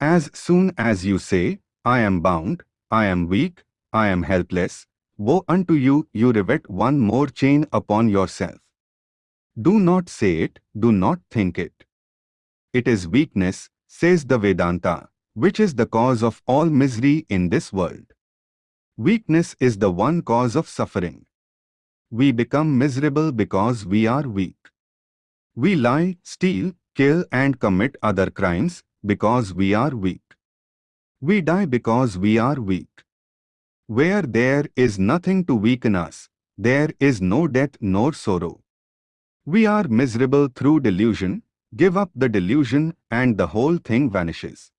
As soon as you say, I am bound, I am weak, I am helpless, woe unto you, you rivet one more chain upon yourself. Do not say it, do not think it. It is weakness, says the Vedanta, which is the cause of all misery in this world. Weakness is the one cause of suffering. We become miserable because we are weak. We lie, steal, kill and commit other crimes because we are weak. We die because we are weak. Where there is nothing to weaken us, there is no death nor sorrow. We are miserable through delusion, give up the delusion and the whole thing vanishes.